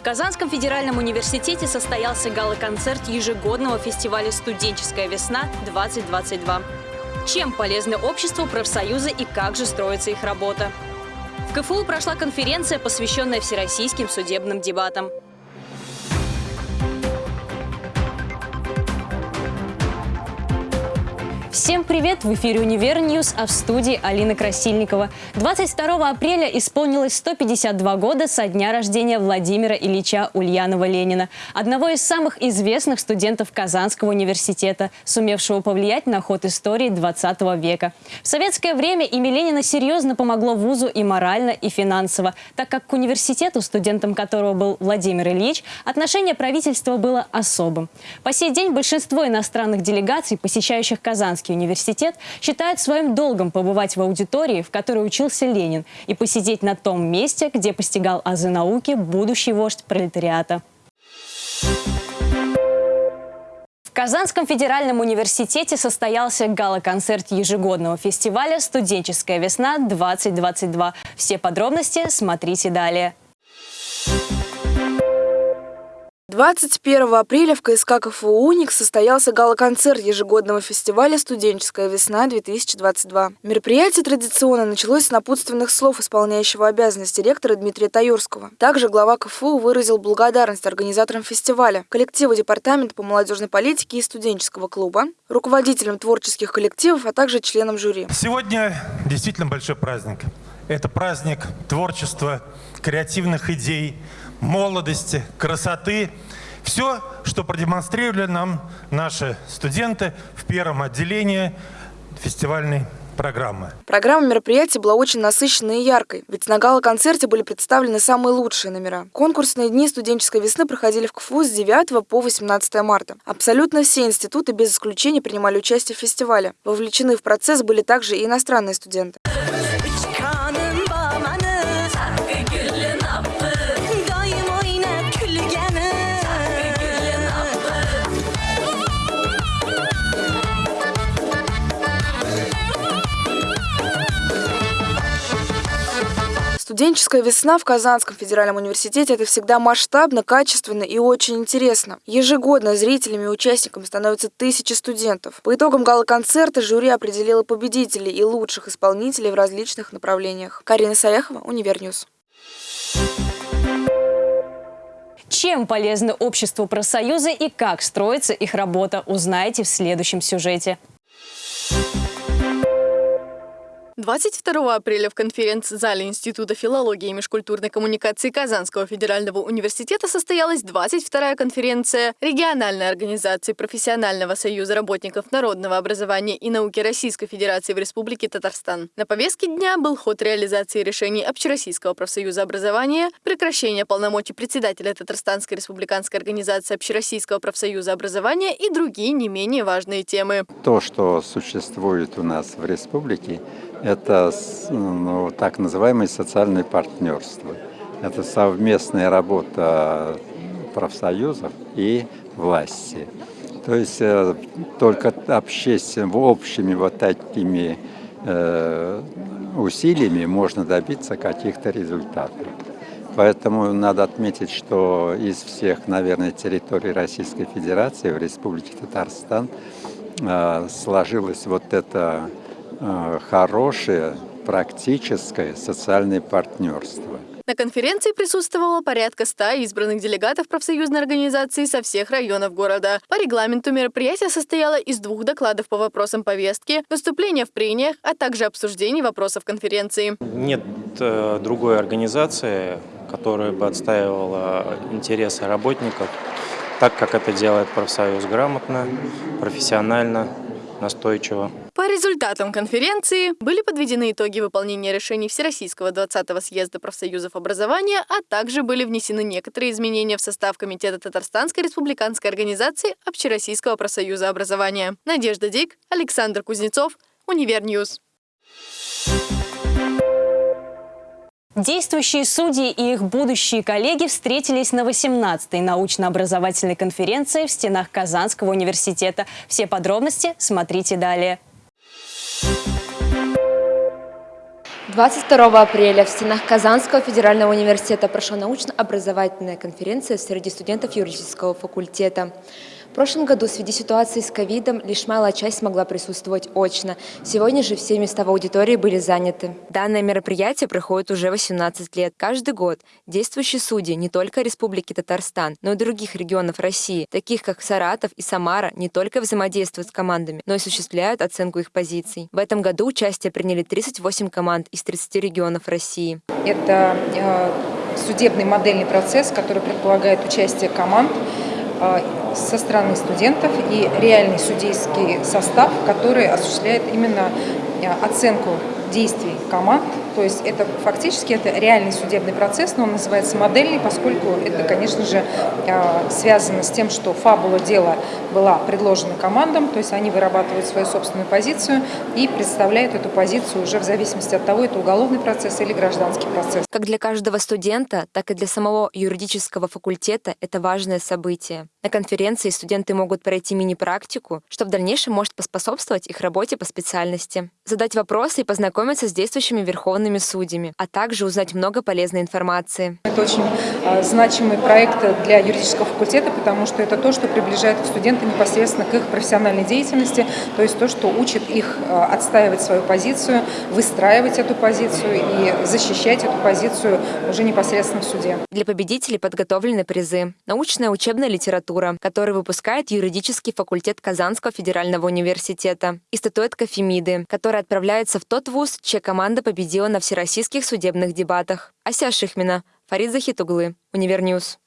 В Казанском федеральном университете состоялся гала-концерт ежегодного фестиваля «Студенческая весна-2022». Чем полезны обществу, профсоюзы и как же строится их работа? В КФУ прошла конференция, посвященная всероссийским судебным дебатам. Всем привет! В эфире «Univer News», а в студии Алина Красильникова. 22 апреля исполнилось 152 года со дня рождения Владимира Ильича Ульянова-Ленина, одного из самых известных студентов Казанского университета, сумевшего повлиять на ход истории 20 века. В советское время имя Ленина серьезно помогло вузу и морально, и финансово, так как к университету, студентом которого был Владимир Ильич, отношение правительства было особым. По сей день большинство иностранных делегаций, посещающих Казанский Казанский университет считает своим долгом побывать в аудитории, в которой учился Ленин, и посидеть на том месте, где постигал азы науки будущий вождь пролетариата. В Казанском федеральном университете состоялся гала-концерт ежегодного фестиваля «Студенческая весна-2022». Все подробности смотрите далее. 21 апреля в КСК КФУ «Уник» состоялся гала-концерт ежегодного фестиваля «Студенческая весна-2022». Мероприятие традиционно началось с напутственных слов исполняющего обязанности ректора Дмитрия Таюрского. Также глава КФУ выразил благодарность организаторам фестиваля, коллективу Департамента по молодежной политике и студенческого клуба, руководителям творческих коллективов, а также членам жюри. Сегодня действительно большой праздник. Это праздник творчества, креативных идей, молодости, красоты. Все, что продемонстрировали нам наши студенты в первом отделении фестивальной программы. Программа мероприятия была очень насыщенной и яркой, ведь на гала-концерте были представлены самые лучшие номера. Конкурсные дни студенческой весны проходили в КФУ с 9 по 18 марта. Абсолютно все институты без исключения принимали участие в фестивале. Вовлечены в процесс были также и иностранные студенты. Студенческая весна в Казанском федеральном университете – это всегда масштабно, качественно и очень интересно. Ежегодно зрителями и участниками становятся тысячи студентов. По итогам гала-концерта жюри определило победителей и лучших исполнителей в различных направлениях. Карина Саяхова, Univer News. Чем полезны обществу профсоюзы и как строится их работа, узнаете в следующем сюжете. 22 апреля в конференц-зале Института филологии и межкультурной коммуникации Казанского федерального университета состоялась 22-я конференция региональной организации Профессионального союза работников народного образования и науки Российской Федерации в Республике Татарстан. На повестке дня был ход реализации решений Общероссийского профсоюза образования, прекращение полномочий председателя Татарстанской республиканской организации Общероссийского профсоюза образования и другие не менее важные темы. То, что существует у нас в республике, это ну, так называемое социальное партнерство. Это совместная работа профсоюзов и власти. То есть э, только общественно, общими вот такими э, усилиями можно добиться каких-то результатов. Поэтому надо отметить, что из всех, наверное, территорий Российской Федерации в Республике Татарстан э, сложилось вот это Э, хорошее практическое социальное партнерство. На конференции присутствовало порядка 100 избранных делегатов профсоюзной организации со всех районов города. По регламенту мероприятие состояло из двух докладов по вопросам повестки, выступления в прениях, а также обсуждений вопросов конференции. Нет э, другой организации, которая бы отстаивала интересы работников так, как это делает профсоюз грамотно, профессионально, настойчиво. По результатам конференции были подведены итоги выполнения решений Всероссийского 20-го съезда профсоюзов образования, а также были внесены некоторые изменения в состав Комитета Татарстанской республиканской организации Общероссийского профсоюза образования. Надежда Дик, Александр Кузнецов, Univer News. Действующие судьи и их будущие коллеги встретились на 18-й научно-образовательной конференции в стенах Казанского университета. Все подробности смотрите далее. 22 апреля в стенах Казанского федерального университета прошла научно-образовательная конференция среди студентов юридического факультета. В прошлом году в связи ситуации с ковидом лишь малая часть смогла присутствовать очно. Сегодня же все места в аудитории были заняты. Данное мероприятие проходит уже 18 лет. Каждый год действующие судьи не только Республики Татарстан, но и других регионов России, таких как Саратов и Самара, не только взаимодействуют с командами, но и осуществляют оценку их позиций. В этом году участие приняли 38 команд из 30 регионов России. Это э, судебный модельный процесс, который предполагает участие команд со стороны студентов и реальный судейский состав, который осуществляет именно э, оценку действий команд. То есть это фактически это реальный судебный процесс, но он называется модельный, поскольку это, конечно же, э, связано с тем, что фабула дела была предложена командам, то есть они вырабатывают свою собственную позицию и представляют эту позицию уже в зависимости от того, это уголовный процесс или гражданский процесс. Как для каждого студента, так и для самого юридического факультета это важное событие. На конференции студенты могут пройти мини-практику, что в дальнейшем может поспособствовать их работе по специальности, задать вопросы и познакомиться с действующими верховными судьями, а также узнать много полезной информации. Это очень э, значимый проект для юридического факультета, потому что это то, что приближает студента непосредственно к их профессиональной деятельности, то есть то, что учит их э, отстаивать свою позицию, выстраивать эту позицию и защищать эту позицию уже непосредственно в суде. Для победителей подготовлены призы. Научная учебная литература, которую выпускает юридический факультет Казанского федерального университета, и статуэтка Фемиды, которая отправляется в тот вуз, чья команда победила на всероссийских судебных дебатах. Ася Шихмина, Фарид Захитуглы, Универ News.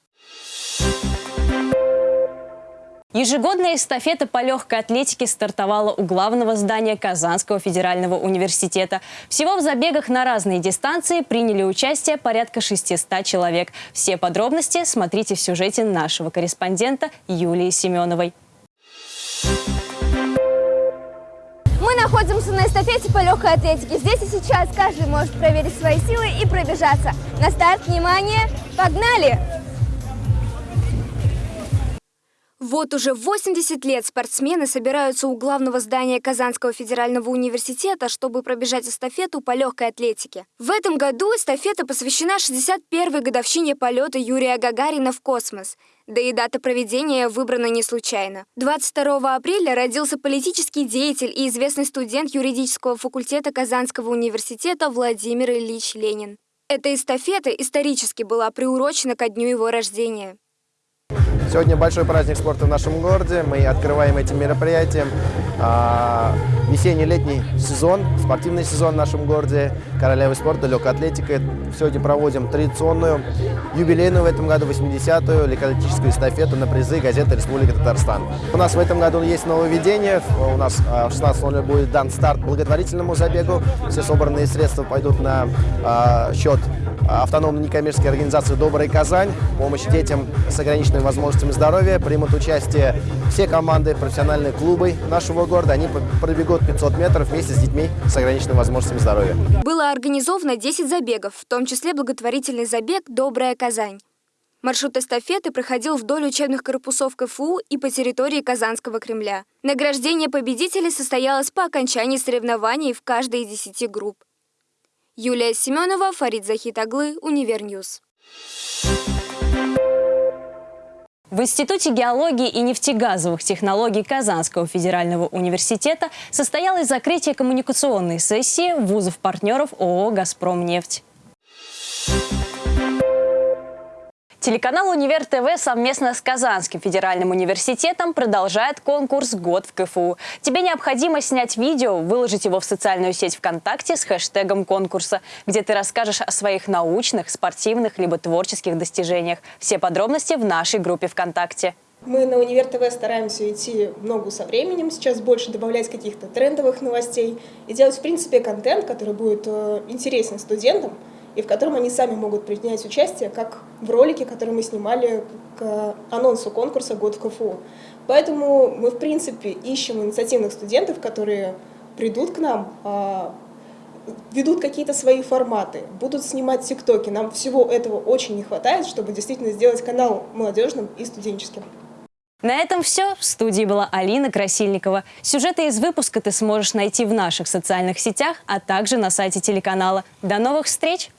Ежегодная эстафета по легкой атлетике стартовала у главного здания Казанского федерального университета. Всего в забегах на разные дистанции приняли участие порядка 600 человек. Все подробности смотрите в сюжете нашего корреспондента Юлии Семеновой. Мы находимся на эстафете по легкой атлетике. Здесь и сейчас каждый может проверить свои силы и пробежаться. На старт, внимание, погнали! Вот уже 80 лет спортсмены собираются у главного здания Казанского федерального университета, чтобы пробежать эстафету по легкой атлетике. В этом году эстафета посвящена 61-й годовщине полета Юрия Гагарина в космос. Да и дата проведения выбрана не случайно. 22 апреля родился политический деятель и известный студент юридического факультета Казанского университета Владимир Ильич Ленин. Эта эстафета исторически была приурочена ко дню его рождения. Сегодня большой праздник спорта в нашем городе. Мы открываем этим мероприятием а, весенний-летний сезон, спортивный сезон в нашем городе, королевы спорта, легкая атлетика. Сегодня проводим традиционную юбилейную в этом году 80-ю легкоатлетическую эстафету на призы газеты «Республика Татарстан». У нас в этом году есть нововведение. У нас в 16.00 будет дан старт благотворительному забегу. Все собранные средства пойдут на а, счет автономной некоммерческой организации «Добрая Казань». Помощь детям с ограниченными возможностями здоровья. Примут участие все команды, профессиональные клубы нашего города. Они пробегут 500 метров вместе с детьми с ограниченными возможностями здоровья. Было организовано 10 забегов, в том числе благотворительный забег «Добрая Казань». Маршрут эстафеты проходил вдоль учебных корпусов КФУ и по территории Казанского Кремля. Награждение победителей состоялось по окончании соревнований в каждой из десяти групп. Юлия Семенова, Фарид Захитаглы, Универ News. В Институте геологии и нефтегазовых технологий Казанского федерального университета состоялось закрытие коммуникационной сессии вузов-партнеров ООО «Газпромнефть». Телеканал «Универ ТВ» совместно с Казанским федеральным университетом продолжает конкурс «Год в КФУ». Тебе необходимо снять видео, выложить его в социальную сеть ВКонтакте с хэштегом конкурса, где ты расскажешь о своих научных, спортивных либо творческих достижениях. Все подробности в нашей группе ВКонтакте. Мы на Универ ТВ стараемся идти в ногу со временем, сейчас больше добавлять каких-то трендовых новостей и делать, в принципе, контент, который будет э, интересен студентам, и в котором они сами могут принять участие, как в ролике, который мы снимали к анонсу конкурса «Год в КФУ». Поэтому мы, в принципе, ищем инициативных студентов, которые придут к нам, а, ведут какие-то свои форматы, будут снимать тиктоки. Нам всего этого очень не хватает, чтобы действительно сделать канал молодежным и студенческим. На этом все. В студии была Алина Красильникова. Сюжеты из выпуска ты сможешь найти в наших социальных сетях, а также на сайте телеканала. До новых встреч!